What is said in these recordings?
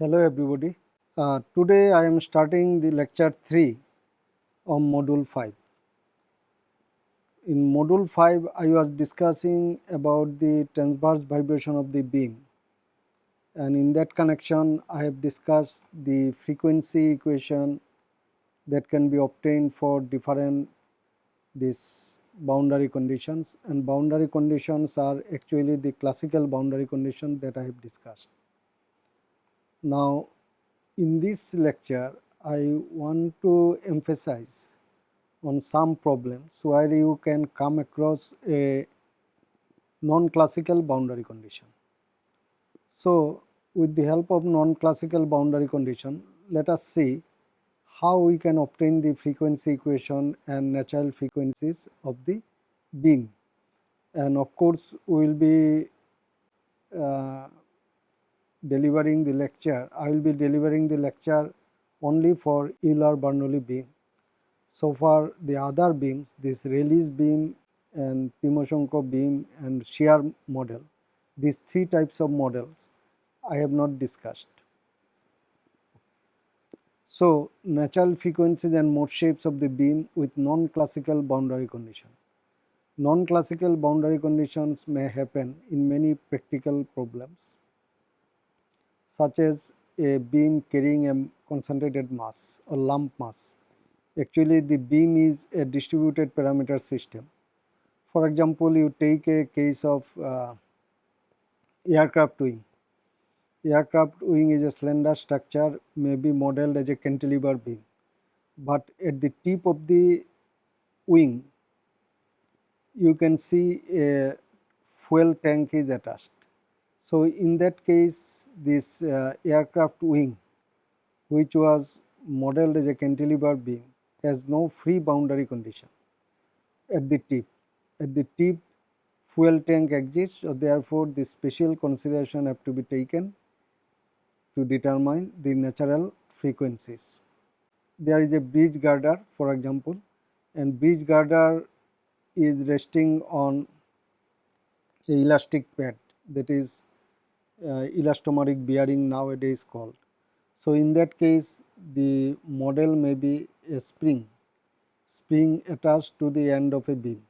Hello everybody. Uh, today I am starting the lecture 3 of module 5. In module 5 I was discussing about the transverse vibration of the beam and in that connection I have discussed the frequency equation that can be obtained for different these boundary conditions and boundary conditions are actually the classical boundary condition that I have discussed. Now, in this lecture, I want to emphasize on some problems where you can come across a non-classical boundary condition. So, with the help of non-classical boundary condition, let us see how we can obtain the frequency equation and natural frequencies of the beam. And of course, we will be uh, delivering the lecture, I will be delivering the lecture only for Euler-Bernoulli beam. So far the other beams, this Rayleigh's beam and Timoshenko beam and shear model, these three types of models I have not discussed. So, natural frequencies and mode shapes of the beam with non-classical boundary condition. Non-classical boundary conditions may happen in many practical problems such as a beam carrying a concentrated mass or lump mass. Actually the beam is a distributed parameter system. For example, you take a case of uh, aircraft wing. Aircraft wing is a slender structure may be modeled as a cantilever beam, but at the tip of the wing you can see a fuel tank is attached so, in that case this uh, aircraft wing which was modeled as a cantilever beam has no free boundary condition at the tip. At the tip fuel tank exists so therefore the special consideration have to be taken to determine the natural frequencies. There is a bridge girder for example and bridge girder is resting on a elastic pad that is elastomeric bearing nowadays called. So, in that case the model may be a spring, spring attached to the end of a beam.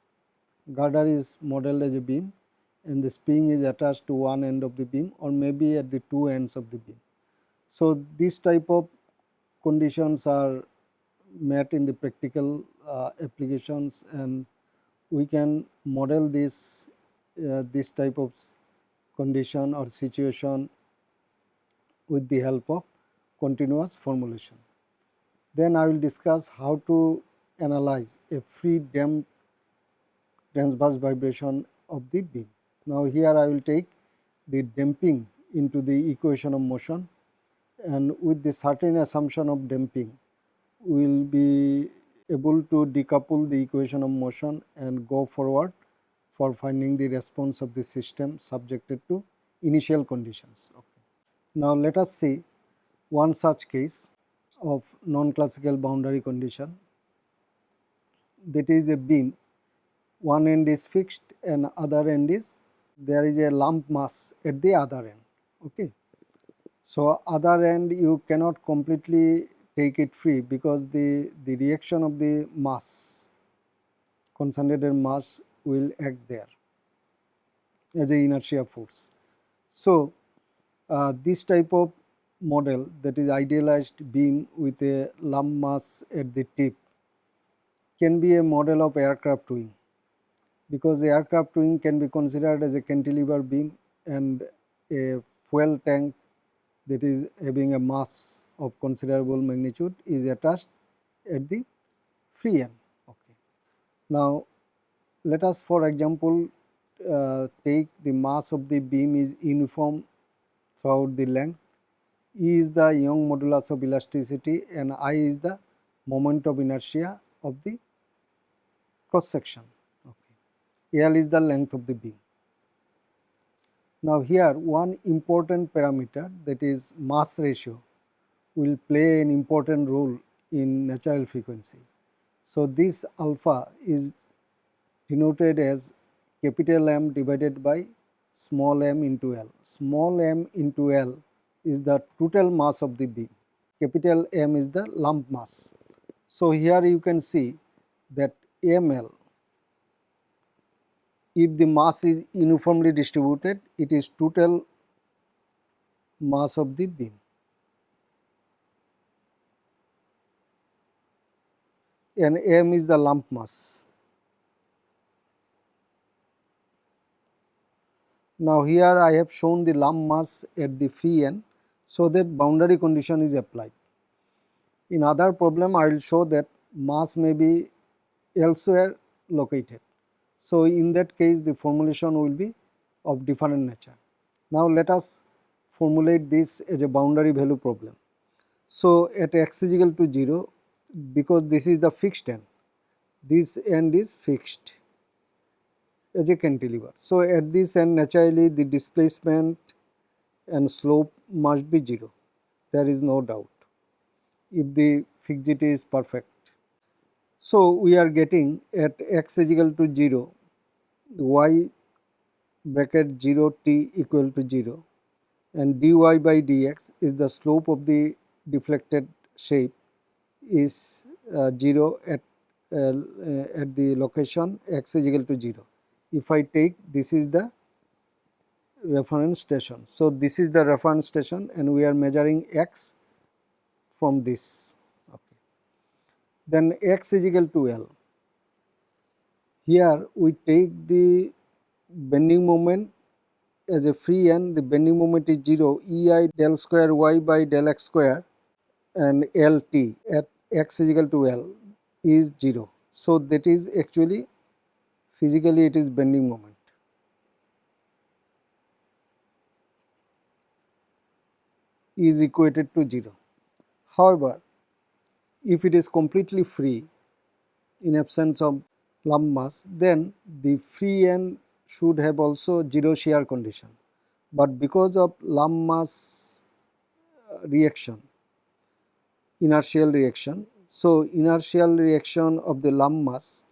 Girder is modeled as a beam and the spring is attached to one end of the beam or maybe at the two ends of the beam. So, this type of conditions are met in the practical uh, applications and we can model this uh, this type of condition or situation with the help of continuous formulation. Then I will discuss how to analyze a free damped transverse vibration of the beam. Now here I will take the damping into the equation of motion and with the certain assumption of damping we will be able to decouple the equation of motion and go forward for finding the response of the system subjected to initial conditions. Okay. Now, let us see one such case of non-classical boundary condition that is a beam one end is fixed and other end is there is a lump mass at the other end. Okay. So, other end you cannot completely take it free because the, the reaction of the mass concentrated mass will act there as a inertia force. So, uh, this type of model that is idealized beam with a lump mass at the tip can be a model of aircraft wing because the aircraft wing can be considered as a cantilever beam and a fuel tank that is having a mass of considerable magnitude is attached at the free end. Okay. Now, let us for example uh, take the mass of the beam is uniform throughout the length, E is the Young modulus of elasticity and I is the moment of inertia of the cross section. Okay. L is the length of the beam. Now here one important parameter that is mass ratio will play an important role in natural frequency. So this alpha is denoted as capital M divided by small m into L. Small m into L is the total mass of the beam, capital M is the lump mass. So, here you can see that ML if the mass is uniformly distributed it is total mass of the beam. and M is the lump mass. Now here I have shown the lump mass at the free end so that boundary condition is applied. In other problem I will show that mass may be elsewhere located. So in that case the formulation will be of different nature. Now let us formulate this as a boundary value problem. So at x is equal to 0 because this is the fixed end, this end is fixed as a cantilever. So at this end naturally the displacement and slope must be 0, there is no doubt if the fixity is perfect. So we are getting at x is equal to 0, y bracket 0 t equal to 0 and dy by dx is the slope of the deflected shape is uh, 0 at, uh, at the location x is equal to 0. If I take this is the reference station. So, this is the reference station and we are measuring x from this. Okay. Then x is equal to L. Here we take the bending moment as a free end, the bending moment is 0, ei del square y by del x square and LT at x is equal to L is 0. So, that is actually physically it is bending moment. is equated to 0. However, if it is completely free in absence of lump mass then the free end should have also 0 shear condition. But because of lump mass uh, reaction inertial reaction. So, inertial reaction of the lump mass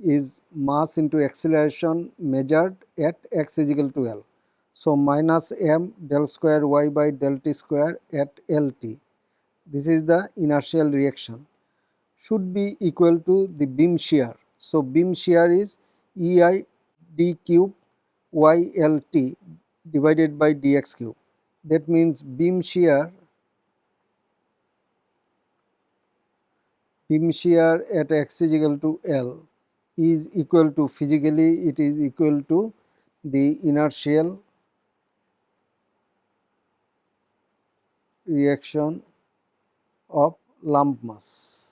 is mass into acceleration measured at x is equal to L. So, minus m del square y by del t square at LT. This is the inertial reaction should be equal to the beam shear. So, beam shear is EI d cube y L t divided by dx cube. That means beam shear beam shear at x is equal to L is equal to physically it is equal to the inertial reaction of lump mass.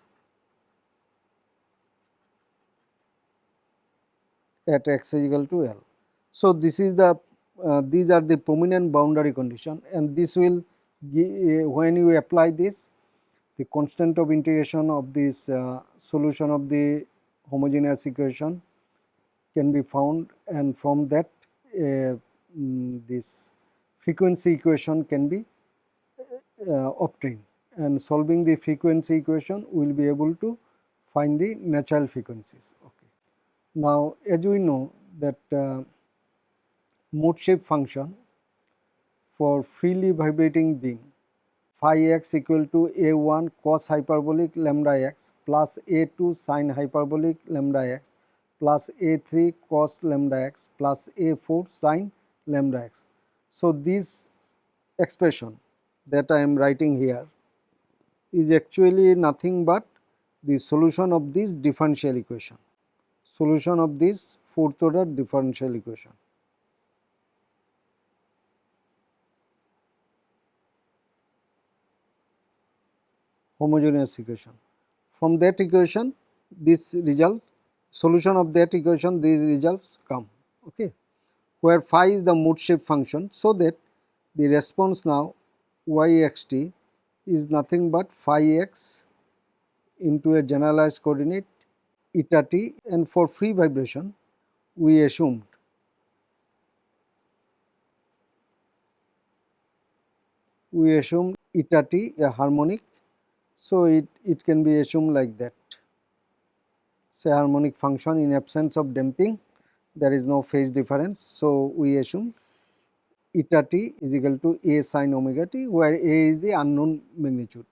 at x is equal to L. So, this is the uh, these are the prominent boundary condition and this will uh, when you apply this the constant of integration of this uh, solution of the homogeneous equation can be found and from that uh, this frequency equation can be uh, obtained and solving the frequency equation we will be able to find the natural frequencies. Okay. Now, as we know that uh, mode shape function for freely vibrating beam phi x equal to a1 cos hyperbolic lambda x plus a2 sin hyperbolic lambda x plus a3 cos lambda x plus a4 sin lambda x. So, this expression that I am writing here is actually nothing but the solution of this differential equation, solution of this fourth order differential equation. Homogeneous equation. From that equation this result solution of that equation these results come okay where phi is the mode shape function so that the response now yxt is nothing but phi x into a generalized coordinate eta t and for free vibration we assumed we assume eta t a harmonic so, it, it can be assumed like that say harmonic function in absence of damping there is no phase difference. So, we assume eta t is equal to a sine omega t where a is the unknown magnitude.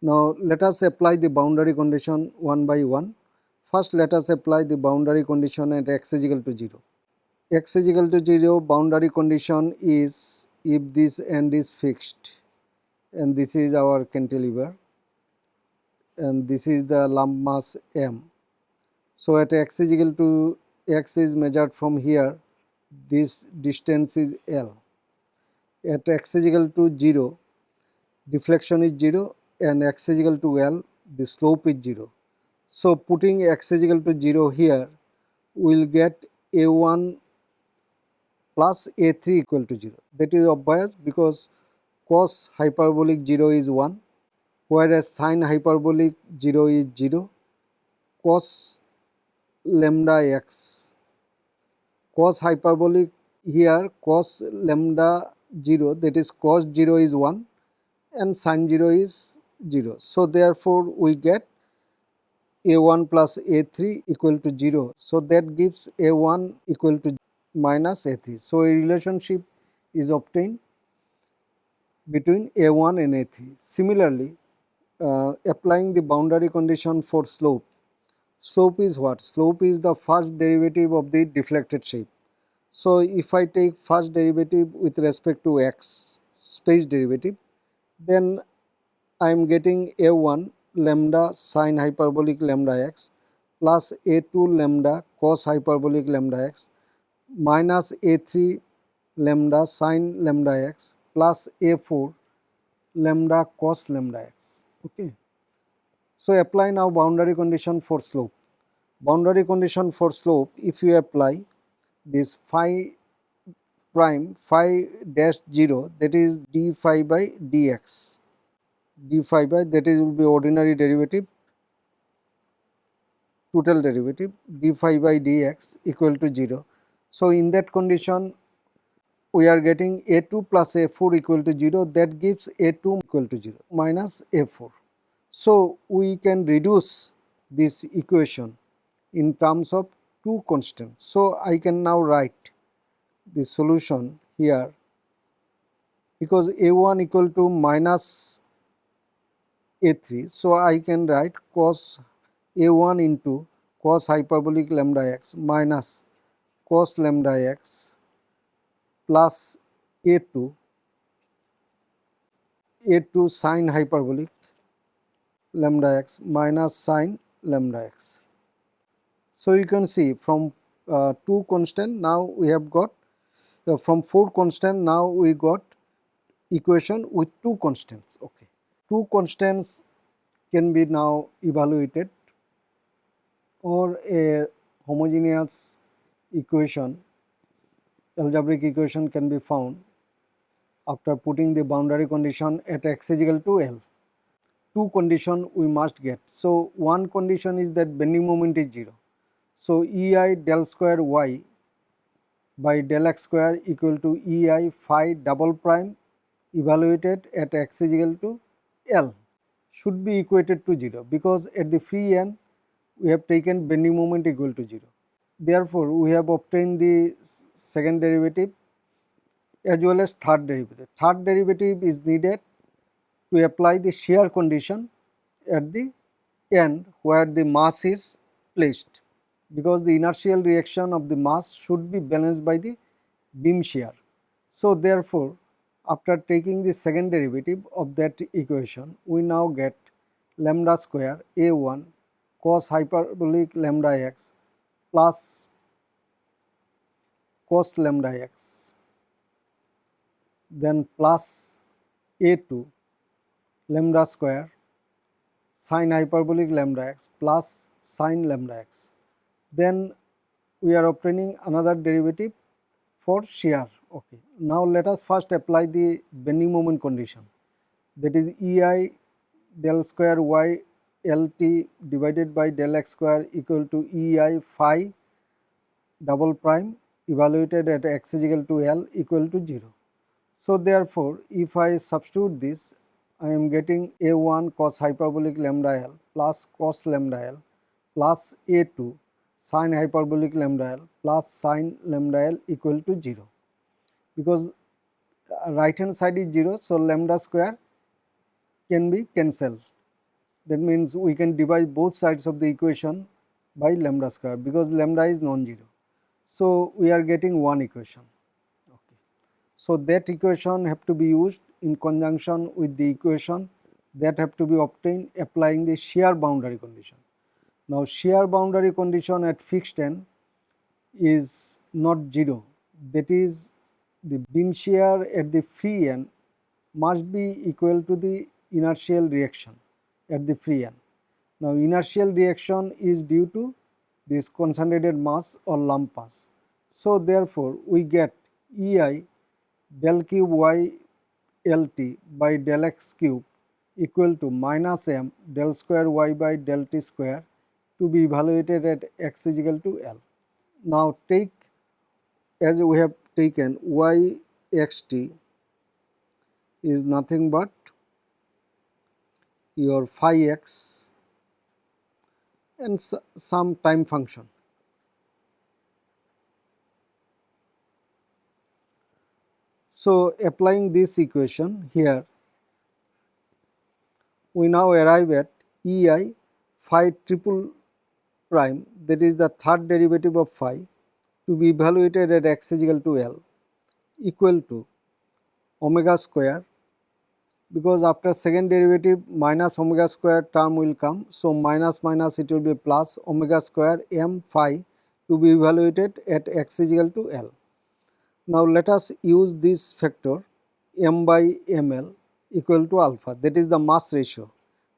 Now let us apply the boundary condition one by one. First let us apply the boundary condition at x is equal to 0. x is equal to 0 boundary condition is if this end is fixed and this is our cantilever and this is the lump mass m. So at x is equal to x is measured from here this distance is L. At x is equal to 0 deflection is 0 and x is equal to L the slope is 0. So putting x is equal to 0 here we will get a1 plus a3 equal to 0 that is obvious because cos hyperbolic 0 is 1 whereas sine hyperbolic 0 is 0 cos lambda x cos hyperbolic here cos lambda 0 that is cos 0 is 1 and sin 0 is 0. So, therefore, we get a1 plus a3 equal to 0. So, that gives a1 equal to minus a3. So, a relationship is obtained between a1 and a3. Similarly, uh, applying the boundary condition for slope. Slope is what? Slope is the first derivative of the deflected shape. So, if I take first derivative with respect to x space derivative, then I am getting a1 lambda sine hyperbolic lambda x plus a2 lambda cos hyperbolic lambda x minus a3 lambda sine lambda x plus a4 lambda cos lambda x. Okay. So, apply now boundary condition for slope. Boundary condition for slope if you apply this phi prime phi dash 0 that is d phi by dx d phi by that is will be ordinary derivative total derivative d phi by dx equal to 0. So, in that condition we are getting a2 plus a4 equal to 0 that gives a2 equal to 0 minus a4. So, we can reduce this equation in terms of two constants. So, I can now write the solution here because a1 equal to minus a3. So, I can write cos a1 into cos hyperbolic lambda x minus cos lambda x plus a2 a2 sine hyperbolic lambda x minus sine lambda x. So, you can see from uh, 2 constant now we have got uh, from 4 constant now we got equation with 2 constants. Okay two constants can be now evaluated or a homogeneous equation algebraic equation can be found after putting the boundary condition at x is equal to L. Two condition we must get. So, one condition is that bending moment is 0. So, EI del square y by del x square equal to EI phi double prime evaluated at x is equal to L should be equated to 0 because at the free end we have taken bending moment equal to 0. Therefore, we have obtained the second derivative as well as third derivative. Third derivative is needed to apply the shear condition at the end where the mass is placed because the inertial reaction of the mass should be balanced by the beam shear. So, therefore, after taking the second derivative of that equation, we now get lambda square a1 cos hyperbolic lambda x plus cos lambda x then plus a2 lambda square sine hyperbolic lambda x plus sine lambda x. Then we are obtaining another derivative for shear Okay. Now let us first apply the bending moment condition that is EI del square y LT divided by del x square equal to EI phi double prime evaluated at x is equal to L equal to 0. So therefore, if I substitute this I am getting A1 cos hyperbolic lambda L plus cos lambda L plus A2 sine hyperbolic lambda L plus sine lambda L equal to 0 because right hand side is 0. So, lambda square can be cancelled that means we can divide both sides of the equation by lambda square because lambda is non-zero. So, we are getting one equation. Okay. So, that equation have to be used in conjunction with the equation that have to be obtained applying the shear boundary condition. Now, shear boundary condition at fixed end is not 0 that is the beam shear at the free end must be equal to the inertial reaction at the free end. Now, inertial reaction is due to this concentrated mass or lump mass. So, therefore, we get EI del cube y LT by del x cube equal to minus m del square y by del t square to be evaluated at x is equal to L. Now, take as we have taken y x t is nothing but your phi x and some time function. So, applying this equation here, we now arrive at E i phi triple prime that is the third derivative of phi to be evaluated at x is equal to L equal to omega square because after second derivative minus omega square term will come. So, minus minus it will be plus omega square m phi to be evaluated at x is equal to L. Now, let us use this factor m by ml equal to alpha that is the mass ratio.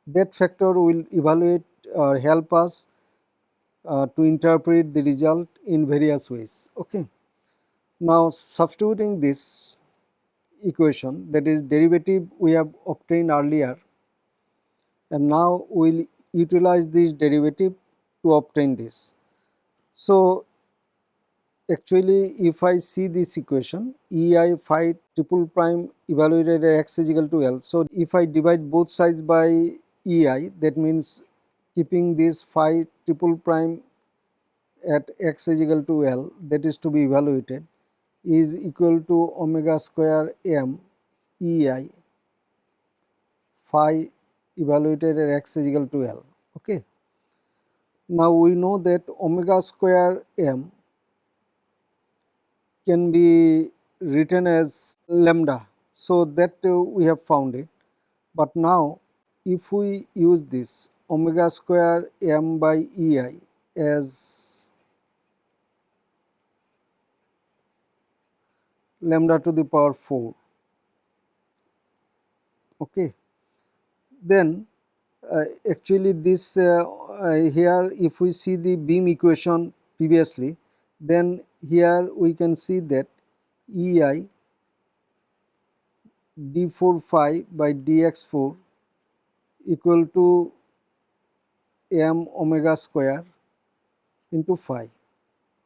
That factor will evaluate or help us uh, to interpret the result in various ways. Okay. Now, substituting this equation that is derivative we have obtained earlier and now we will utilize this derivative to obtain this. So, actually if I see this equation E i phi triple prime evaluated at x is equal to L. So, if I divide both sides by E i that means keeping this phi triple prime at x is equal to L that is to be evaluated is equal to omega square m ei phi evaluated at x is equal to L. Okay. Now we know that omega square m can be written as lambda. So that uh, we have found it. But now if we use this omega square m by ei as lambda to the power 4 okay. Then uh, actually this uh, uh, here if we see the beam equation previously then here we can see that ei d4 phi by dx4 equal to m omega square into phi.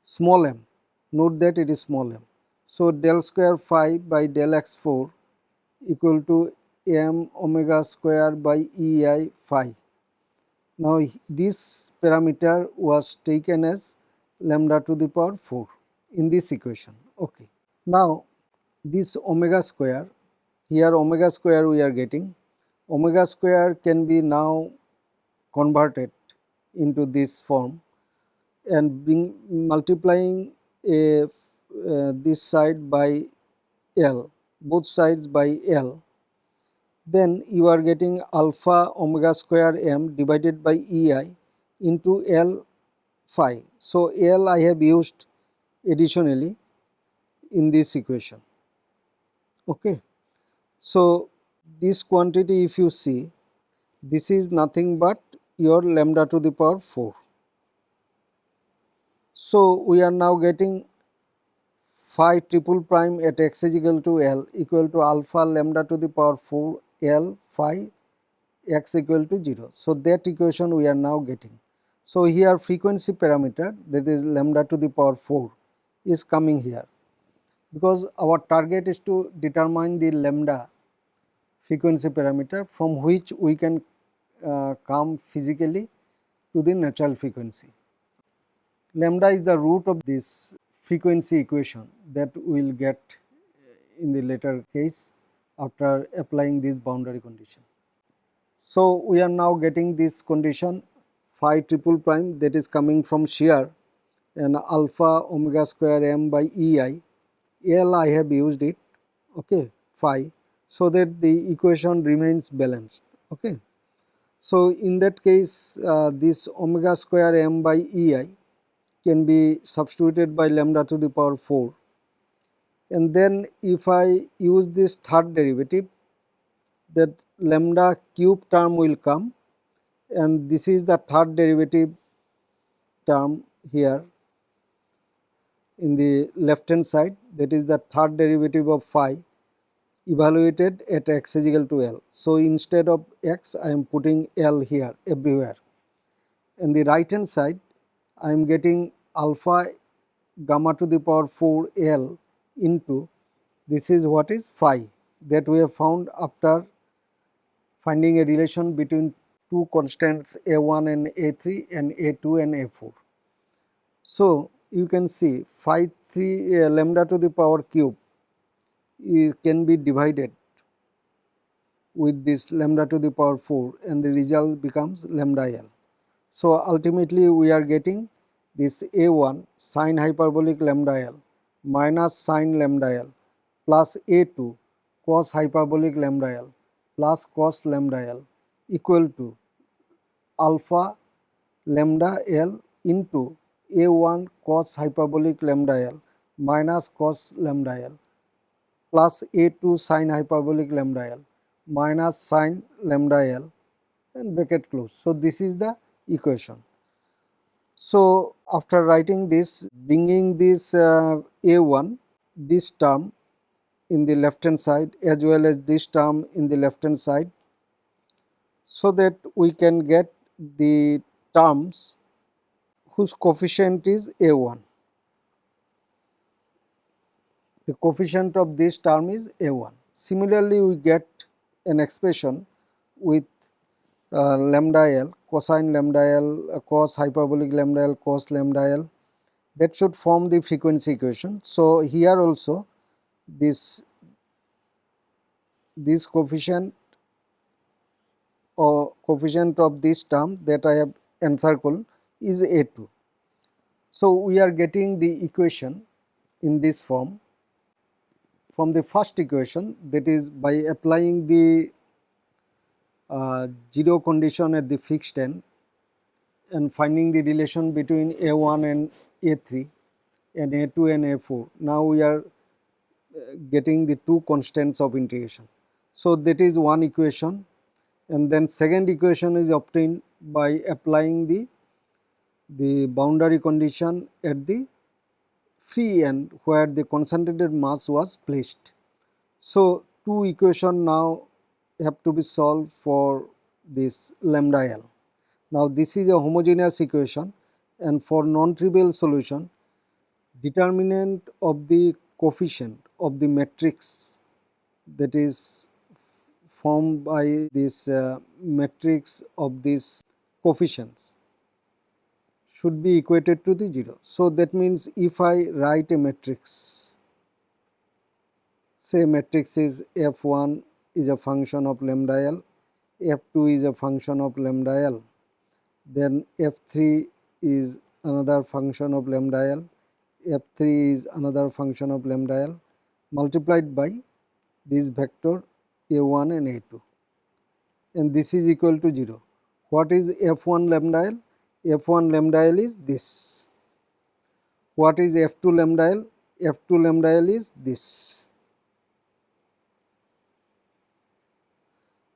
Small m. Note that it is small m so, del square phi by del x 4 equal to m omega square by E i phi. Now, this parameter was taken as lambda to the power 4 in this equation. Okay. Now, this omega square here omega square we are getting omega square can be now converted into this form and multiplying a uh, this side by L, both sides by L, then you are getting alpha omega square m divided by EI into L phi. So, L I have used additionally in this equation. Okay. So, this quantity if you see this is nothing but your lambda to the power 4. So, we are now getting phi triple prime at x is equal to L equal to alpha lambda to the power 4 L phi x equal to 0. So, that equation we are now getting. So, here frequency parameter that is lambda to the power 4 is coming here because our target is to determine the lambda frequency parameter from which we can uh, come physically to the natural frequency. Lambda is the root of this frequency equation that we will get in the later case after applying this boundary condition. So, we are now getting this condition phi triple prime that is coming from shear and alpha omega square m by ei L I have used it okay phi so that the equation remains balanced okay. So, in that case uh, this omega square m by ei can be substituted by lambda to the power 4 and then if I use this third derivative that lambda cube term will come and this is the third derivative term here in the left hand side that is the third derivative of phi evaluated at x is equal to L. So, instead of x I am putting L here everywhere. In the right hand side I am getting alpha gamma to the power 4 L into this is what is phi that we have found after finding a relation between two constants a1 and a3 and a2 and a4. So, you can see phi 3 uh, lambda to the power cube is can be divided with this lambda to the power 4 and the result becomes lambda L. So, ultimately we are getting this a1 sine hyperbolic lambda L minus sine lambda L plus a2 cos hyperbolic lambda L plus cos lambda L equal to alpha lambda L into a1 cos hyperbolic lambda L minus cos lambda L plus a2 sine hyperbolic lambda l minus sine lambda l and bracket close. So, this is the equation. So, after writing this bringing this uh, a1 this term in the left hand side as well as this term in the left hand side so that we can get the terms whose coefficient is a1 the coefficient of this term is a1. Similarly, we get an expression with lambda l cosine lambda l uh, cos hyperbolic lambda l cos lambda l that should form the frequency equation. So, here also this this coefficient or coefficient of this term that I have encircled is a2. So, we are getting the equation in this form from the first equation that is by applying the uh, 0 condition at the fixed end and finding the relation between A1 and A3 and A2 and A4. Now we are uh, getting the two constants of integration. So that is one equation and then second equation is obtained by applying the the boundary condition at the free end where the concentrated mass was placed. So, two equation now have to be solved for this lambda L. Now, this is a homogeneous equation and for non-trivial solution determinant of the coefficient of the matrix that is formed by this uh, matrix of these coefficients should be equated to the 0. So, that means if I write a matrix, say matrix is f1 is a function of lambda l, f2 is a function of lambda l, then f3 is another function of lambda l, f3 is another function of lambda l multiplied by this vector a1 and a2 and this is equal to 0. What is f1 lambda l? f1 lambda l is this. What is f2 lambda l? f2 lambda l is this.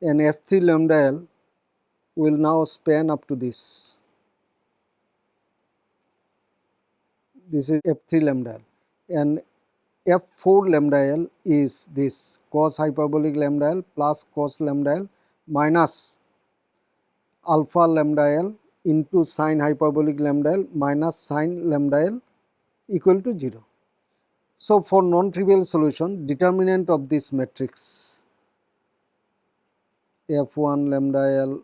And f3 lambda l will now span up to this. This is f3 lambda l and f4 lambda l is this cos hyperbolic lambda l plus cos lambda l minus alpha lambda l into sine hyperbolic lambda l minus sine lambda l equal to 0. So, for non-trivial solution determinant of this matrix f1 lambda l,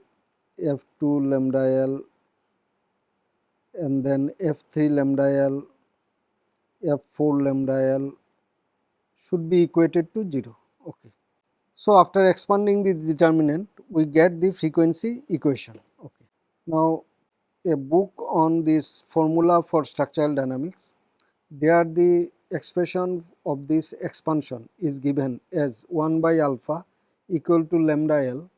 f2 lambda l and then f3 lambda l, f4 lambda l should be equated to 0. Okay. So, after expanding the determinant we get the frequency equation. Okay. Now, a book on this formula for structural dynamics there the expression of this expansion is given as 1 by alpha equal to lambda L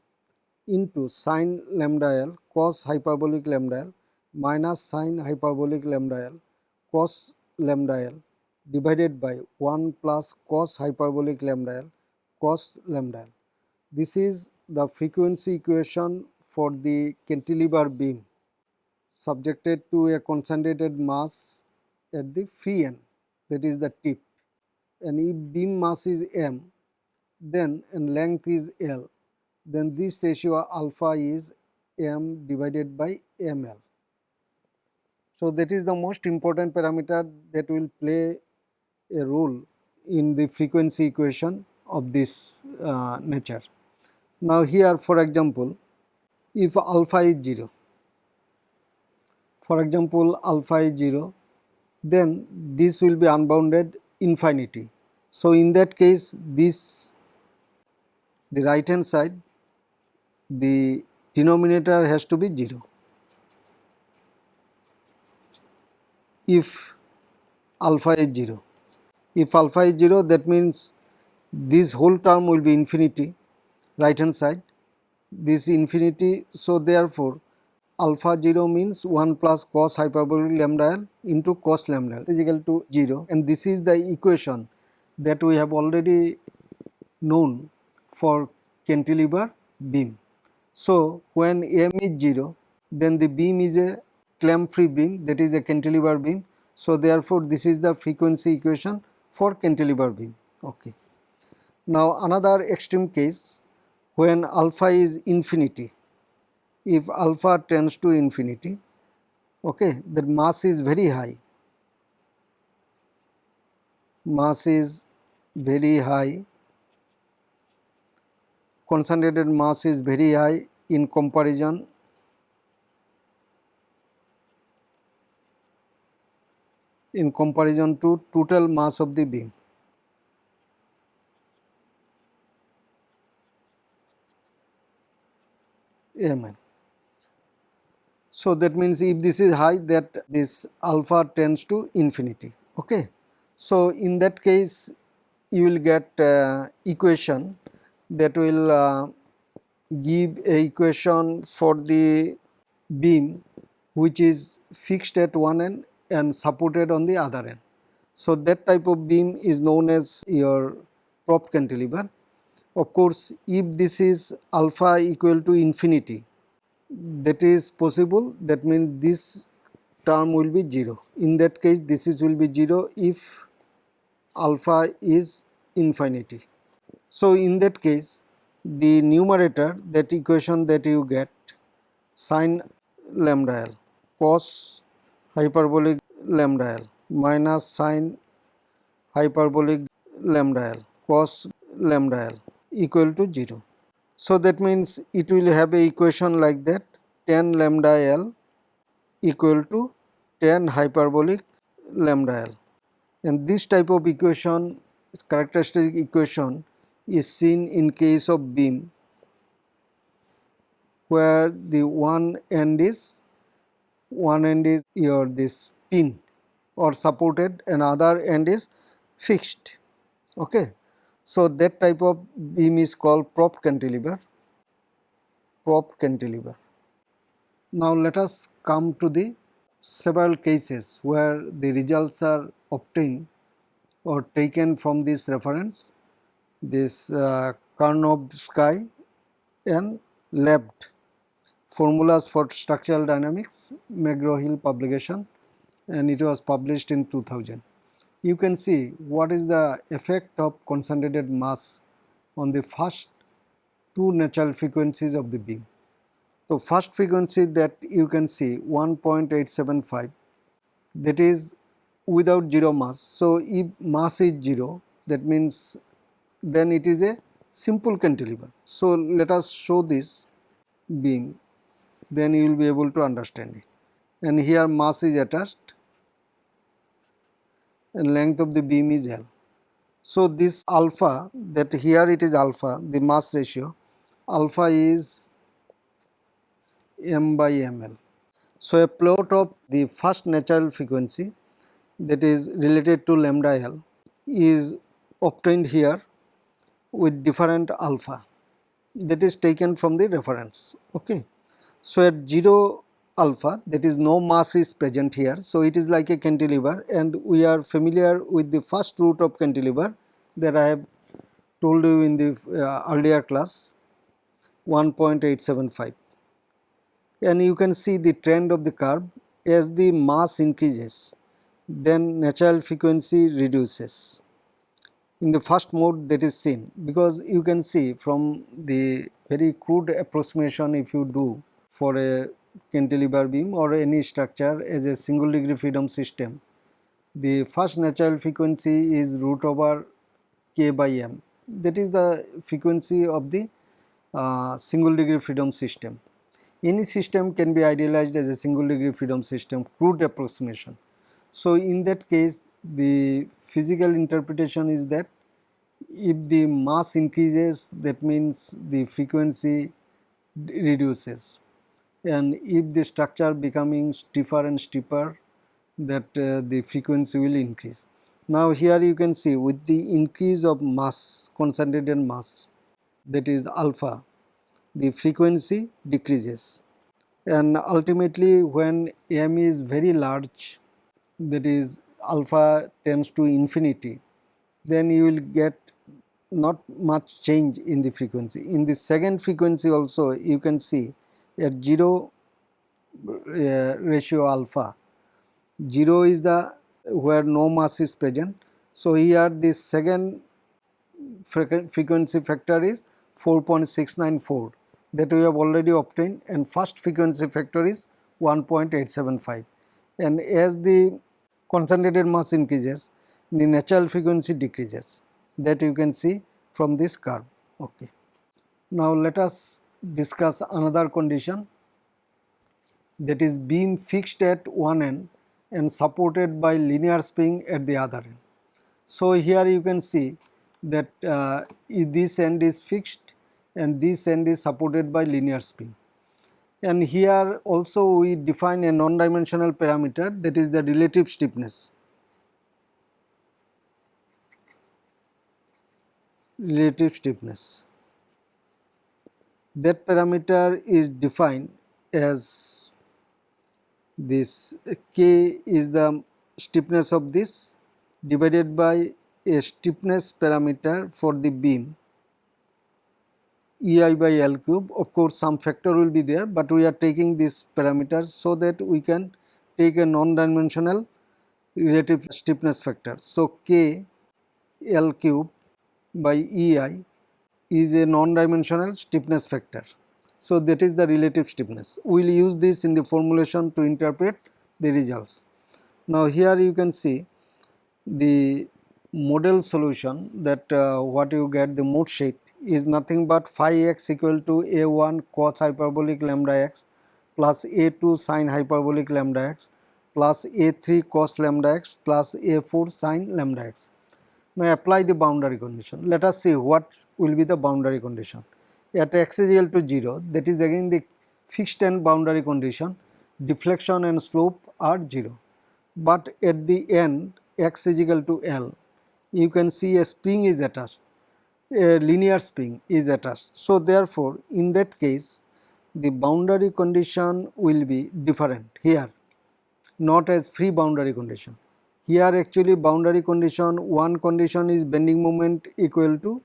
into sine lambda L cos hyperbolic lambda L minus sine hyperbolic lambda L cos lambda L divided by 1 plus cos hyperbolic lambda L cos lambda L. This is the frequency equation for the cantilever beam subjected to a concentrated mass at the free end that is the tip and if beam mass is m then and length is L then this ratio alpha is m divided by ml. So, that is the most important parameter that will play a role in the frequency equation of this uh, nature. Now, here for example, if alpha is 0, for example, alpha is 0, then this will be unbounded infinity. So, in that case this the right hand side the denominator has to be 0. If alpha is 0, if alpha is 0 that means this whole term will be infinity right hand side this infinity. So, therefore, alpha 0 means 1 plus cos hyperbolic lambda l into cos lambda l is equal to 0 and this is the equation that we have already known for cantilever beam. So, when m is 0 then the beam is a clamp free beam that is a cantilever beam. So, therefore, this is the frequency equation for cantilever beam. Okay. Now, another extreme case when alpha is infinity, if alpha tends to infinity, okay, the mass is very high, mass is very high concentrated mass is very high in comparison in comparison to total mass of the beam. ml. So, that means if this is high that this alpha tends to infinity. Okay. So, in that case you will get uh, equation that will uh, give a equation for the beam which is fixed at one end and supported on the other end. So, that type of beam is known as your prop cantilever. Of course, if this is alpha equal to infinity that is possible that means this term will be 0. In that case this is will be 0 if alpha is infinity. So, in that case the numerator that equation that you get sine lambda l cos hyperbolic lambda l minus sine hyperbolic lambda l cos lambda l equal to 0. So, that means it will have a equation like that tan lambda l equal to tan hyperbolic lambda l and this type of equation characteristic equation is seen in case of beam where the one end is one end is your this pin or supported and other end is fixed. Okay. So that type of beam is called prop cantilever. Prop cantilever. Now let us come to the several cases where the results are obtained or taken from this reference this uh, Karnovsky and Lebed formulas for structural dynamics McGraw-Hill publication and it was published in 2000. You can see what is the effect of concentrated mass on the first two natural frequencies of the beam. So, first frequency that you can see 1.875 that is without 0 mass. So, if mass is 0 that means then it is a simple cantilever. So, let us show this beam then you will be able to understand it and here mass is attached and length of the beam is L. So, this alpha that here it is alpha the mass ratio alpha is m by ml. So, a plot of the first natural frequency that is related to lambda l is obtained here with different alpha that is taken from the reference. Okay. So, at 0 alpha that is no mass is present here. So, it is like a cantilever and we are familiar with the first root of cantilever that I have told you in the uh, earlier class 1.875 and you can see the trend of the curve as the mass increases then natural frequency reduces in the first mode that is seen because you can see from the very crude approximation if you do for a cantilever beam or any structure as a single degree freedom system the first natural frequency is root over k by m that is the frequency of the uh, single degree freedom system. Any system can be idealized as a single degree freedom system crude approximation. So, in that case the physical interpretation is that if the mass increases that means the frequency reduces and if the structure becoming stiffer and stiffer that uh, the frequency will increase. Now here you can see with the increase of mass concentrated mass that is alpha the frequency decreases and ultimately when m is very large that is alpha tends to infinity then you will get not much change in the frequency. In the second frequency also you can see at 0 uh, ratio alpha 0 is the where no mass is present. So, here the second frequency factor is 4.694 that we have already obtained and first frequency factor is 1.875 and as the concentrated mass increases the natural frequency decreases that you can see from this curve. Okay. Now, let us discuss another condition that is beam fixed at one end and supported by linear spring at the other end. So, here you can see that uh, this end is fixed and this end is supported by linear spring. And here also we define a non-dimensional parameter that is the relative stiffness. Relative stiffness. That parameter is defined as this k is the stiffness of this divided by a stiffness parameter for the beam ei by l cube of course some factor will be there but we are taking this parameter so that we can take a non dimensional relative stiffness factor. So, k l cube by ei is a non dimensional stiffness factor. So, that is the relative stiffness. We will use this in the formulation to interpret the results. Now, here you can see the model solution that uh, what you get the mode shape is nothing but phi x equal to a1 cos hyperbolic lambda x plus a2 sin hyperbolic lambda x plus a3 cos lambda x plus a4 sin lambda x. Now, apply the boundary condition. Let us see what will be the boundary condition at x is equal to 0 that is again the fixed end boundary condition deflection and slope are 0. But at the end x is equal to L you can see a spring is attached a linear spring is attached. So, therefore, in that case the boundary condition will be different here not as free boundary condition. Here actually boundary condition one condition is bending moment equal to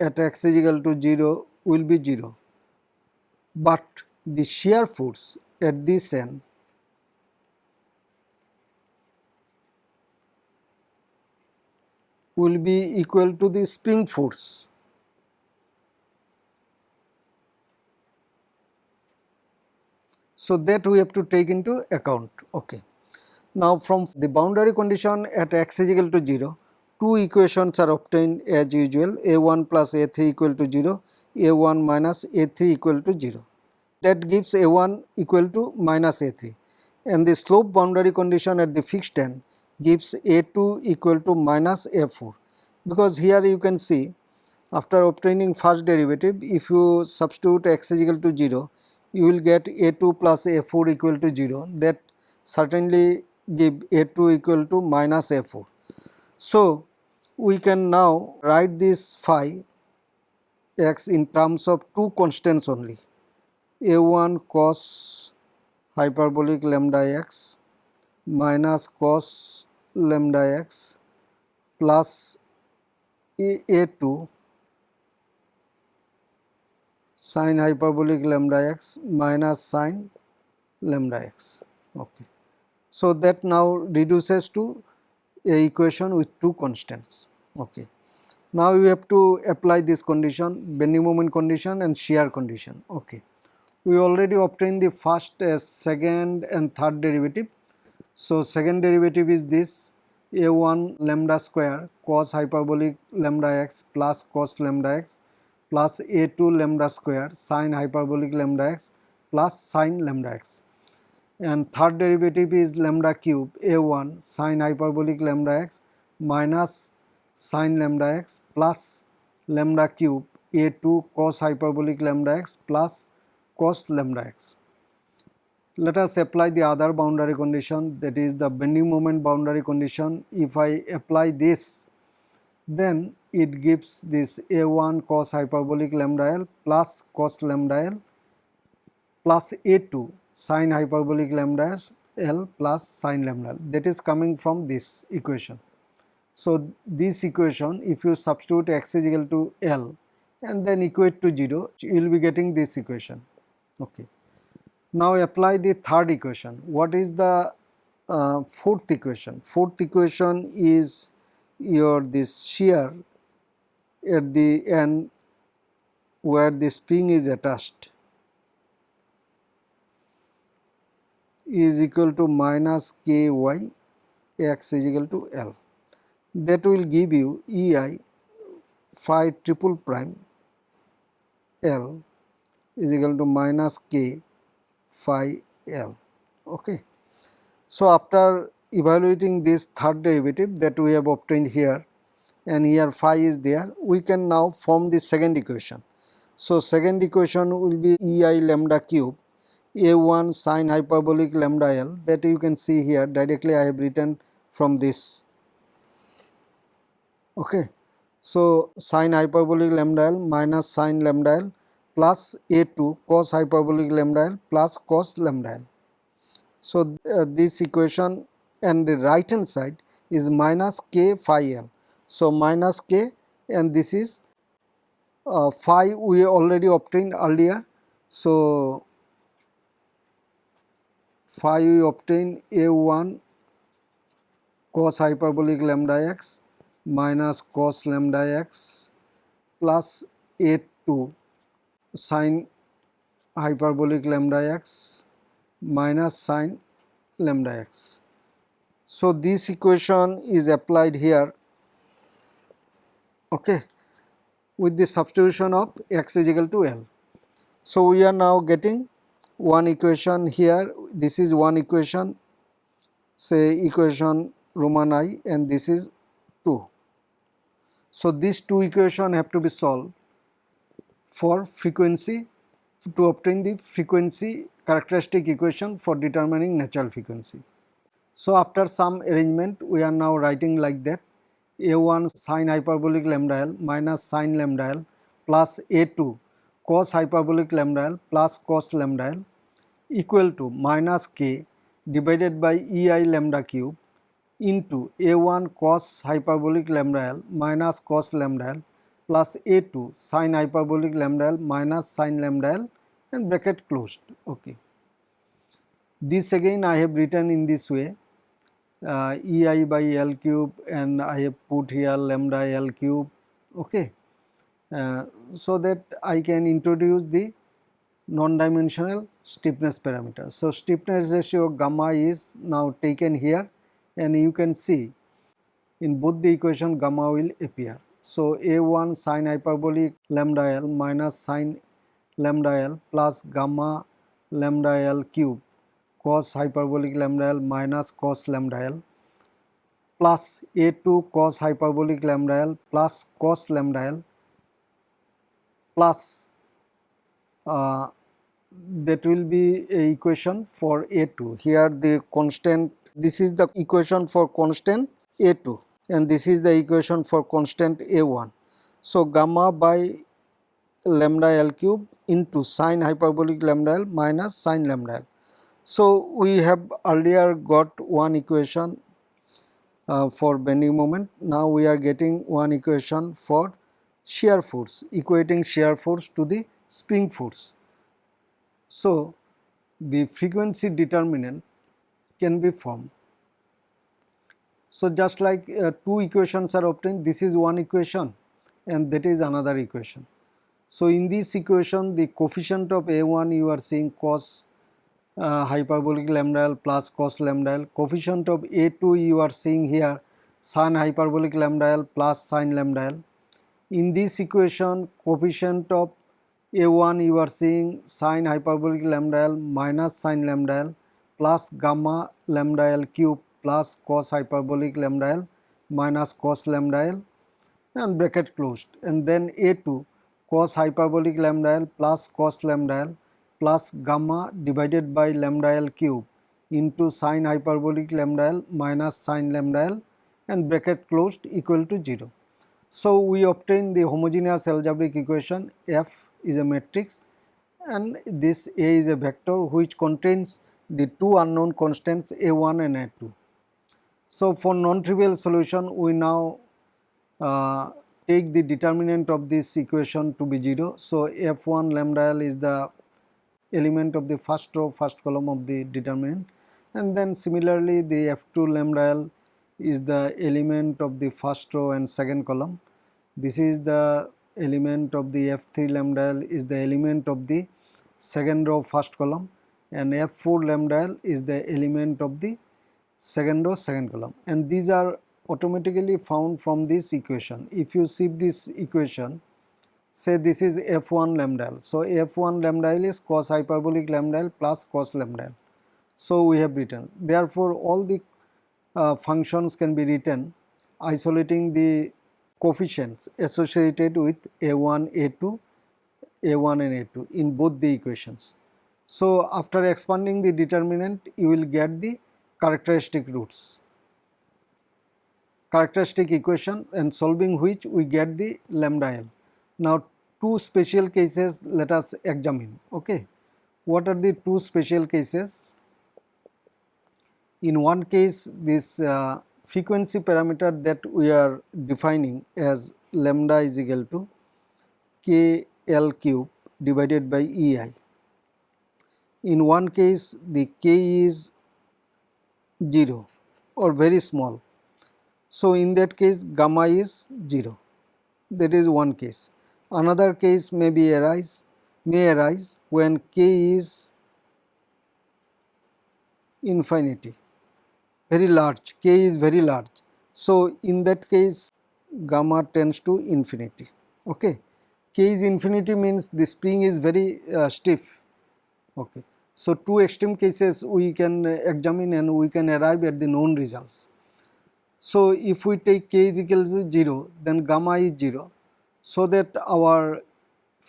at x is equal to 0 will be 0, but the shear force at this end will be equal to the spring force. So, that we have to take into account. Okay. Now, from the boundary condition at x is equal to 0, two equations are obtained as usual a1 plus a3 equal to 0, a1 minus a3 equal to 0. That gives a1 equal to minus a3 and the slope boundary condition at the fixed end gives A2 equal to minus A4 because here you can see after obtaining first derivative if you substitute x is equal to 0 you will get A2 plus A4 equal to 0 that certainly give A2 equal to minus A4. So, we can now write this phi x in terms of two constants only. A1 cos hyperbolic lambda x minus cos lambda x plus a2 sin hyperbolic lambda x minus sin lambda x. Okay. So, that now reduces to a equation with two constants. Okay. Now, we have to apply this condition bending moment condition and shear condition. Okay. We already obtained the first, uh, second and third derivative. So, second derivative is this a1 lambda square cos hyperbolic lambda x plus cos lambda x plus a2 lambda square sin hyperbolic lambda x plus sin lambda x and third derivative is lambda cube a1 sin hyperbolic lambda x minus sin lambda x plus lambda cube a2 cos hyperbolic lambda x plus cos lambda x. Let us apply the other boundary condition that is the bending moment boundary condition. If I apply this then it gives this a1 cos hyperbolic lambda l plus cos lambda l plus a2 sin hyperbolic lambda l plus sin lambda l that is coming from this equation. So, this equation if you substitute x is equal to l and then equate to 0 you will be getting this equation. Okay. Now, apply the third equation. What is the uh, fourth equation? Fourth equation is your this shear at the end where the spring is attached is equal to minus ky x is equal to L. That will give you EI phi triple prime L is equal to minus k phi L. Okay. So, after evaluating this third derivative that we have obtained here and here phi is there, we can now form the second equation. So, second equation will be EI lambda cube a1 sin hyperbolic lambda l that you can see here directly I have written from this. Okay. So, sin hyperbolic lambda l minus sin lambda l plus a2 cos hyperbolic lambda l plus cos lambda l. So, uh, this equation and the right hand side is minus k phi l. So, minus k and this is uh, phi we already obtained earlier. So, phi we obtain a1 cos hyperbolic lambda x minus cos lambda x plus a2 sin hyperbolic lambda x minus sine lambda x. So, this equation is applied here okay, with the substitution of x is equal to L. So, we are now getting one equation here this is one equation say equation Roman I and this is 2. So, these two equation have to be solved for frequency to obtain the frequency characteristic equation for determining natural frequency. So, after some arrangement we are now writing like that a1 sin hyperbolic lambda l minus sin lambda l plus a2 cos hyperbolic lambda l plus cos lambda l equal to minus k divided by ei lambda cube into a1 cos hyperbolic lambda l minus cos lambda l plus a2 sin hyperbolic lambda l minus sin lambda l and bracket closed. Okay. This again I have written in this way uh, ei by l cube and I have put here lambda l cube. Okay. Uh, so that I can introduce the non-dimensional stiffness parameter. So, stiffness ratio gamma is now taken here and you can see in both the equation gamma will appear. So, A1 sine hyperbolic lambda L minus sine lambda L plus gamma lambda L cube cos hyperbolic lambda L minus cos lambda L plus A2 cos hyperbolic lambda L plus cos lambda L plus uh, that will be a equation for A2. Here the constant this is the equation for constant A2 and this is the equation for constant A1. So, gamma by lambda L cube into sine hyperbolic lambda L minus sine lambda L. So, we have earlier got one equation uh, for bending moment. Now, we are getting one equation for shear force equating shear force to the spring force. So, the frequency determinant can be formed. So, just like uh, two equations are obtained this is one equation and that is another equation. So, in this equation the coefficient of A1 you are seeing cos uh, hyperbolic lambda L plus cos lambda L, coefficient of A2 you are seeing here sin hyperbolic lambda L plus sin lambda L. In this equation coefficient of A1 you are seeing sin hyperbolic lambda L minus sin lambda L plus gamma lambda L cube plus cos hyperbolic lambda L minus cos lambda L and bracket closed and then A2 cos hyperbolic lambda L plus cos lambda L plus gamma divided by lambda L cube into sin hyperbolic lambda L minus sin lambda L and bracket closed equal to 0. So, we obtain the homogeneous algebraic equation F is a matrix and this A is a vector which contains the two unknown constants A1 and A2. So, for non-trivial solution we now uh, take the determinant of this equation to be 0. So, f1 lambda l is the element of the first row first column of the determinant and then similarly the f2 lambda l is the element of the first row and second column. This is the element of the f3 lambda l is the element of the second row first column and f4 lambda l is the element of the second row second column and these are automatically found from this equation. If you see this equation, say this is f1 lambda L. So, f1 lambda L is cos hyperbolic lambda L plus cos lambda L. So, we have written. Therefore, all the uh, functions can be written isolating the coefficients associated with a1, a2, a1 and a2 in both the equations. So, after expanding the determinant you will get the characteristic roots characteristic equation and solving which we get the lambda L. Now two special cases let us examine okay. What are the two special cases? In one case this uh, frequency parameter that we are defining as lambda is equal to k L cube divided by E i. In one case the k is 0 or very small so, in that case gamma is 0 that is one case. Another case may be arise may arise when k is infinity very large k is very large. So, in that case gamma tends to infinity okay. k is infinity means the spring is very uh, stiff okay. So, two extreme cases we can examine and we can arrive at the known results. So, if we take k is equal to 0 then gamma is 0 so that our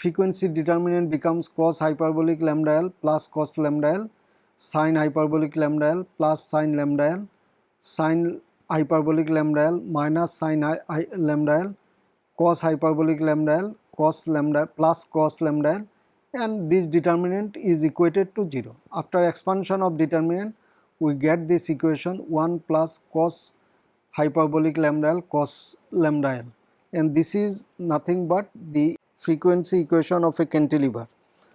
frequency determinant becomes cos hyperbolic lambda l plus cos lambda l sin hyperbolic lambda l plus sin lambda l sin hyperbolic lambda l minus sin lambda l cos hyperbolic lambda l cos lambda plus cos lambda l and this determinant is equated to 0. After expansion of determinant we get this equation 1 plus cos hyperbolic lambda L cos lambda L and this is nothing but the frequency equation of a cantilever.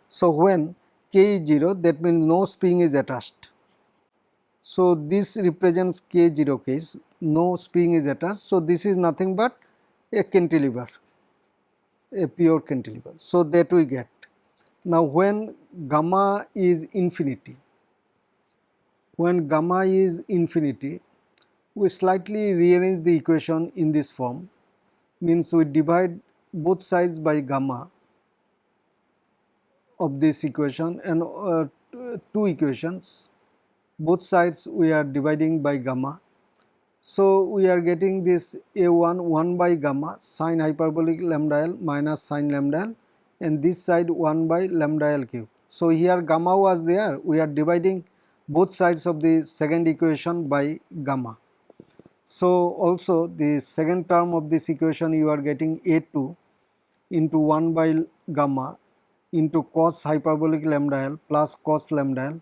So, when k is 0 that means no spring is attached. So, this represents k 0 case no spring is attached. So, this is nothing but a cantilever a pure cantilever. So, that we get. Now, when gamma is infinity when gamma is infinity we slightly rearrange the equation in this form means we divide both sides by gamma of this equation and uh, two equations both sides we are dividing by gamma. So, we are getting this a1 1 by gamma sine hyperbolic lambda l minus sine lambda l and this side 1 by lambda l cube. So, here gamma was there we are dividing both sides of the second equation by gamma. So, also the second term of this equation you are getting a2 into 1 by gamma into cos hyperbolic lambda l plus cos lambda l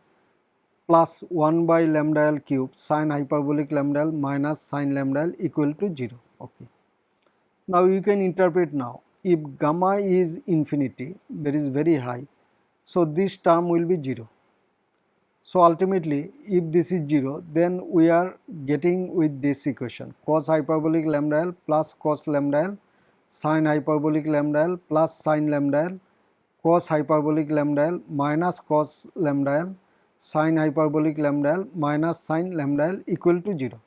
plus 1 by lambda l cube sin hyperbolic lambda l minus sin lambda l equal to 0. Okay. Now you can interpret now if gamma is infinity that is very high so this term will be 0. So ultimately if this is 0 then we are getting with this equation cos hyperbolic lambda l plus cos lambda l sin hyperbolic lambda l plus sin lambda l cos hyperbolic lambda l minus cos lambda l sin hyperbolic lambda l minus sin lambda l equal to 0.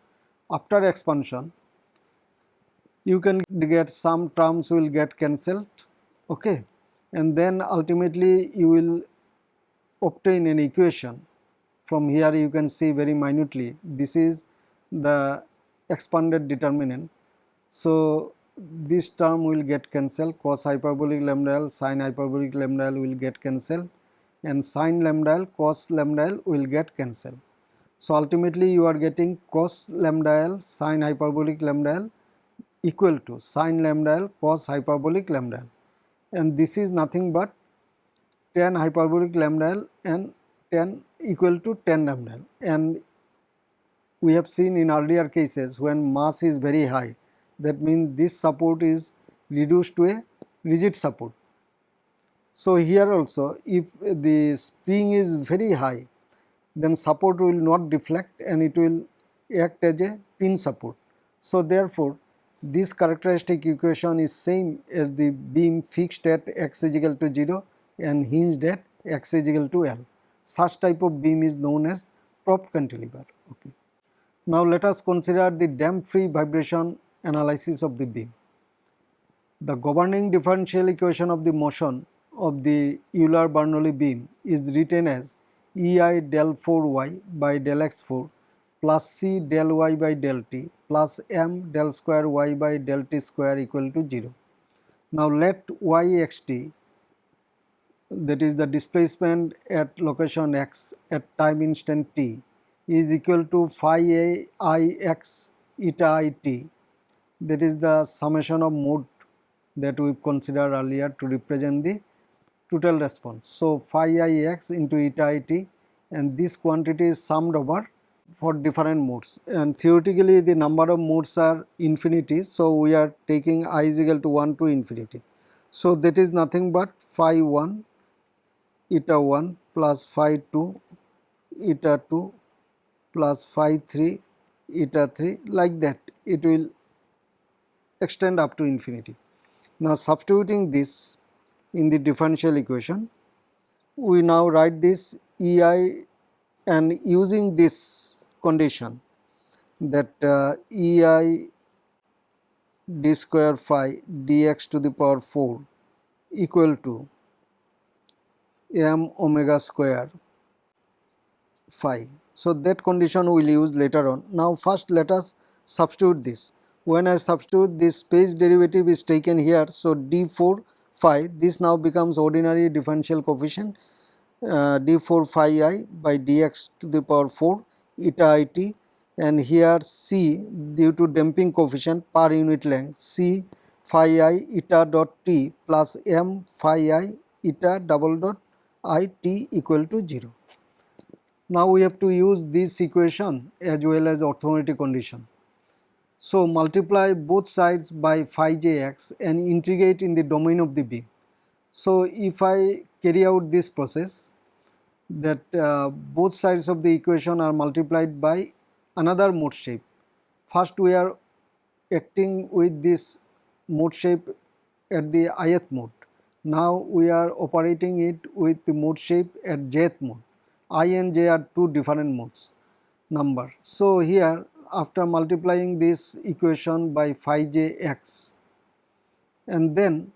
After expansion you can get some terms will get cancelled okay and then ultimately you will obtain an equation from here you can see very minutely this is the expanded determinant. So, this term will get cancelled cos hyperbolic lambda l sin hyperbolic lambda l will get cancelled and sin lambda l cos lambda l will get cancelled. So, ultimately you are getting cos lambda l sin hyperbolic lambda l equal to sin lambda l cos hyperbolic lambda l and this is nothing but tan hyperbolic lambda l and tan equal to tan lambda l and we have seen in earlier cases when mass is very high that means this support is reduced to a rigid support. So, here also if the spring is very high then support will not deflect and it will act as a pin support. So, therefore, this characteristic equation is same as the beam fixed at x is equal to 0 and hinged at x is equal to L. Such type of beam is known as prop cantilever. Okay. Now, let us consider the damp free vibration analysis of the beam. The governing differential equation of the motion of the Euler-Bernoulli beam is written as EI del 4y by del x4 plus C del y by del t plus m del square y by del t square equal to 0. Now let y x t that is the displacement at location x at time instant t is equal to phi a i x eta i t that is the summation of mode that we considered earlier to represent the total response. So, phi i x into eta i t and this quantity is summed over for different modes and theoretically the number of modes are infinity. So, we are taking i is equal to 1 to infinity. So, that is nothing but phi 1 eta 1 plus phi 2 eta 2 plus phi 3 eta 3 like that it will extend up to infinity. Now substituting this in the differential equation, we now write this EI and using this condition that uh, EI d square phi dx to the power 4 equal to m omega square phi. So, that condition we will use later on. Now, first let us substitute this when I substitute this space derivative is taken here. So, d4 phi this now becomes ordinary differential coefficient uh, d4 phi i by dx to the power 4 eta i t and here c due to damping coefficient per unit length c phi i eta dot t plus m phi i eta double dot i t equal to 0. Now, we have to use this equation as well as orthogonality condition. So, multiply both sides by phi j x and integrate in the domain of the beam. So, if I carry out this process that uh, both sides of the equation are multiplied by another mode shape. First we are acting with this mode shape at the ith mode. Now we are operating it with the mode shape at jth mode. i and j are two different modes number. So here after multiplying this equation by phi j x and then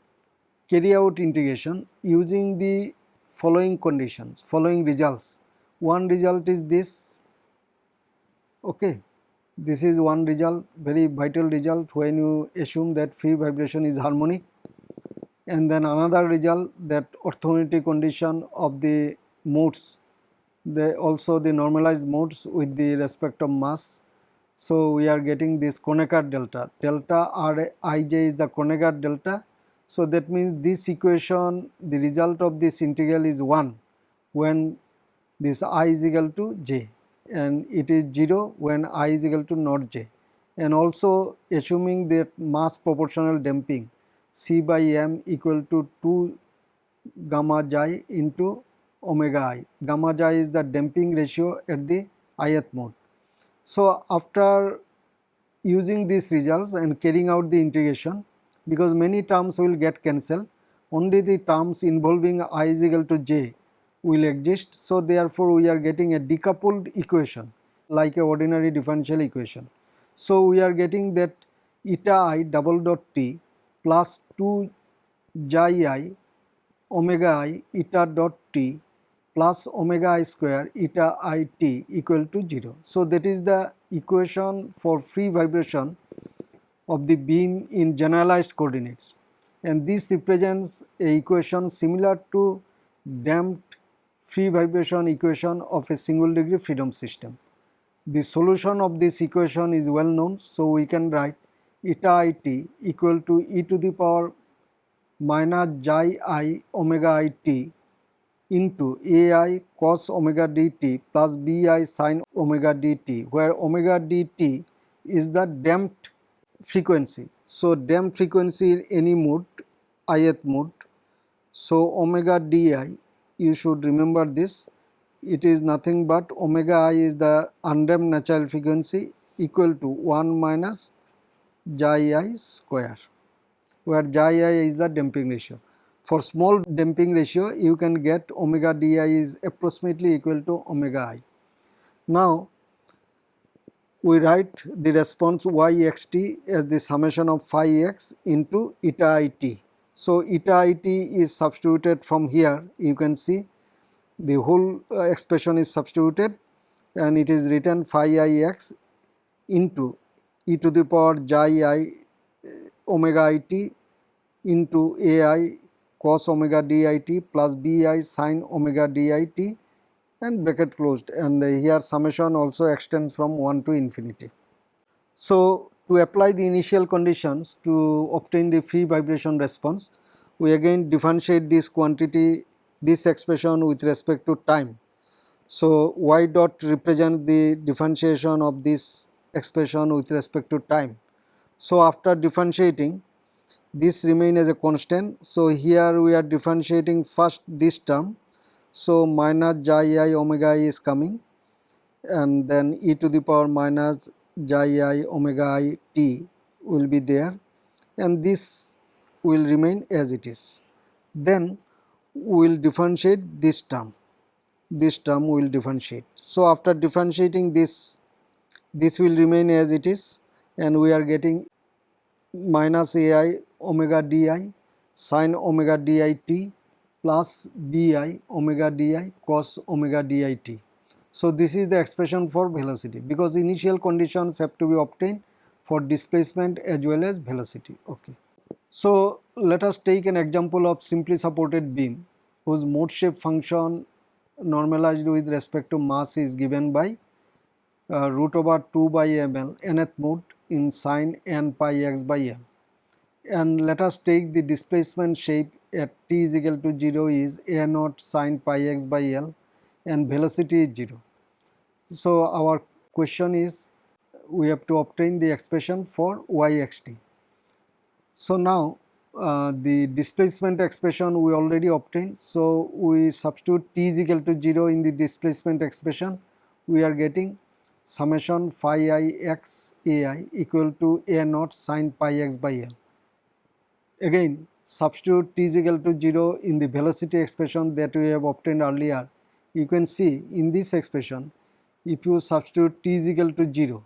carry out integration using the following conditions, following results. One result is this Okay. This is one result very vital result when you assume that free vibration is harmonic and then another result that orthogonality condition of the modes they also the normalized modes with the respect of mass. So, we are getting this Kronecker delta delta R i j is the Kronecker delta. So, that means this equation the result of this integral is 1 when this i is equal to j and it is 0 when i is equal to not j and also assuming that mass proportional damping c by m equal to 2 gamma j into omega i. Gamma j is the damping ratio at the ith mode. So, after using these results and carrying out the integration because many terms will get cancelled only the terms involving i is equal to j will exist. So, therefore, we are getting a decoupled equation like a ordinary differential equation. So, we are getting that eta i double dot t plus 2 xi i omega i eta dot t plus omega i square eta i t equal to 0. So, that is the equation for free vibration of the beam in generalized coordinates and this represents a equation similar to damped free vibration equation of a single degree freedom system. The solution of this equation is well known. So, we can write eta i t equal to e to the power minus xi i omega i t into a i cos omega d t plus b i sin omega d t where omega d t is the damped frequency. So, damped frequency in any mode ith mode. So, omega d i you should remember this it is nothing but omega i is the undamped natural frequency equal to 1 minus xi i square where xi i is the damping ratio. For small damping ratio you can get omega di is approximately equal to omega i. Now we write the response y x t as the summation of phi x into eta i t. So, eta it is substituted from here you can see the whole uh, expression is substituted and it is written phi i x into e to the power xi i uh, omega i t into a i cos omega d i t plus b i sin omega d i t and bracket closed and here summation also extends from 1 to infinity. So, to apply the initial conditions to obtain the free vibration response, we again differentiate this quantity, this expression with respect to time. So, y dot represents the differentiation of this expression with respect to time. So, after differentiating this remain as a constant. So, here we are differentiating first this term. So, minus xi i omega i is coming and then e to the power minus xi i omega i t will be there and this will remain as it is. Then we will differentiate this term, this term will differentiate. So, after differentiating this, this will remain as it is and we are getting minus ai omega di sin omega dit plus bi omega di cos omega di t. So, this is the expression for velocity because initial conditions have to be obtained for displacement as well as velocity. Okay. So, let us take an example of simply supported beam whose mode shape function normalized with respect to mass is given by uh, root over 2 by ml nth mode in sine n pi x by m. And let us take the displacement shape at t is equal to 0 is a naught sine pi x by l and velocity is 0. So, our question is we have to obtain the expression for yxt. So, now uh, the displacement expression we already obtained. So, we substitute t is equal to 0 in the displacement expression we are getting summation phi i x a i equal to a naught sine pi x by l. Again substitute t is equal to 0 in the velocity expression that we have obtained earlier. You can see in this expression if you substitute t is equal to 0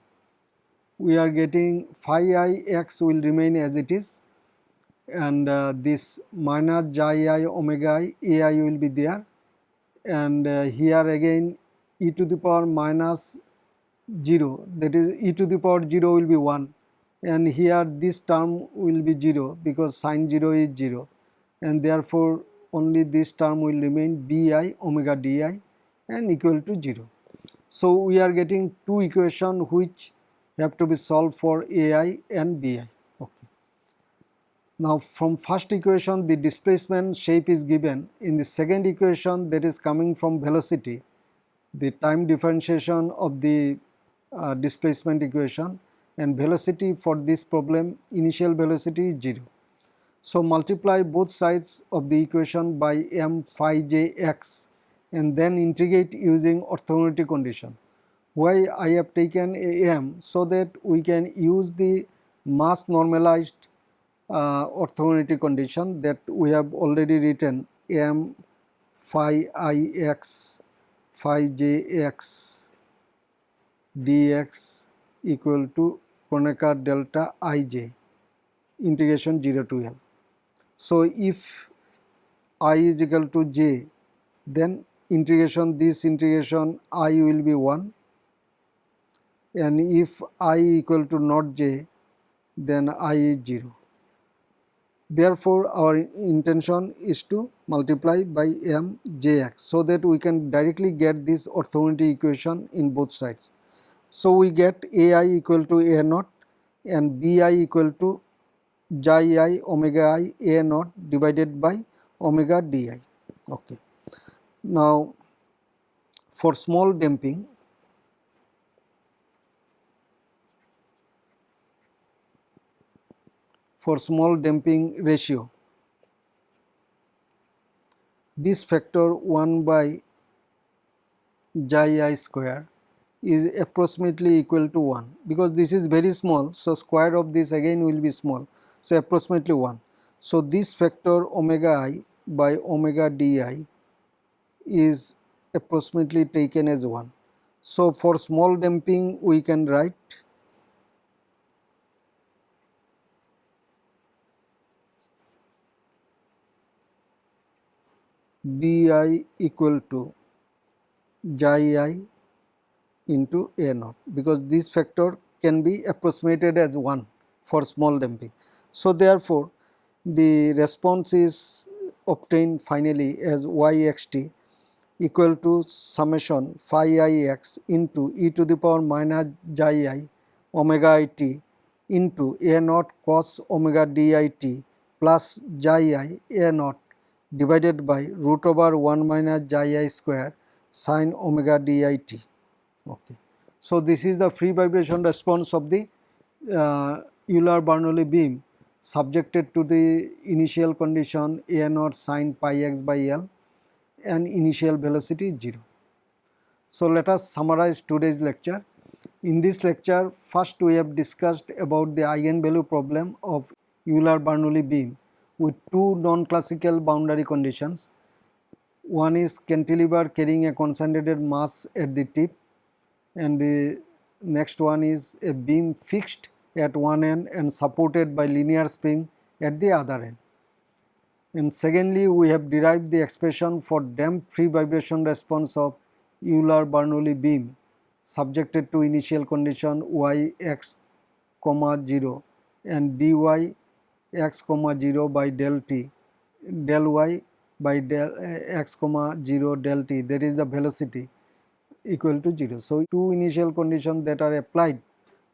we are getting phi i x will remain as it is and uh, this minus j i omega i a i will be there and uh, here again e to the power minus 0 that is e to the power 0 will be 1 and here this term will be 0 because sine 0 is 0 and therefore only this term will remain bi omega di and equal to 0. So, we are getting two equation which have to be solved for ai and bi. Okay. Now, from first equation the displacement shape is given in the second equation that is coming from velocity the time differentiation of the uh, displacement equation and velocity for this problem initial velocity is 0. So, multiply both sides of the equation by m phi j x and then integrate using orthogonality condition. Why I have taken a m so that we can use the mass normalized uh, orthogonality condition that we have already written m phi i x phi j x dx equal to Kronecker delta ij integration 0 to L. So, if i is equal to j then integration this integration i will be 1 and if i equal to not j then i is 0. Therefore, our intention is to multiply by m jx so that we can directly get this orthogonality equation in both sides. So, we get a i equal to a naught and b i equal to xi i omega i a naught divided by omega di. Okay. Now, for small damping for small damping ratio this factor 1 by xi i square is approximately equal to 1 because this is very small. So, square of this again will be small. So, approximately 1. So, this factor omega i by omega di is approximately taken as 1. So, for small damping we can write bi equal to xi i into A naught because this factor can be approximated as 1 for small damping. So, therefore, the response is obtained finally as yxt equal to summation phi i x into e to the power minus xi i omega i t into a naught cos omega d i t plus xi i a naught divided by root over 1 minus xi i square sin omega d i t. Okay. So, this is the free vibration response of the uh, Euler-Bernoulli beam subjected to the initial condition A naught sin pi x by L and initial velocity is 0. So, let us summarize today's lecture. In this lecture, first we have discussed about the eigenvalue problem of Euler-Bernoulli beam with two non-classical boundary conditions. One is cantilever carrying a concentrated mass at the tip and the next one is a beam fixed at one end and supported by linear spring at the other end. And secondly, we have derived the expression for damped free vibration response of Euler-Bernoulli beam subjected to initial condition y x comma 0 and dy x comma 0 by del t del y by del eh, x comma 0 del t that is the velocity equal to 0. So, two initial conditions that are applied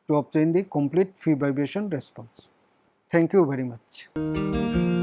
to obtain the complete free vibration response. Thank you very much.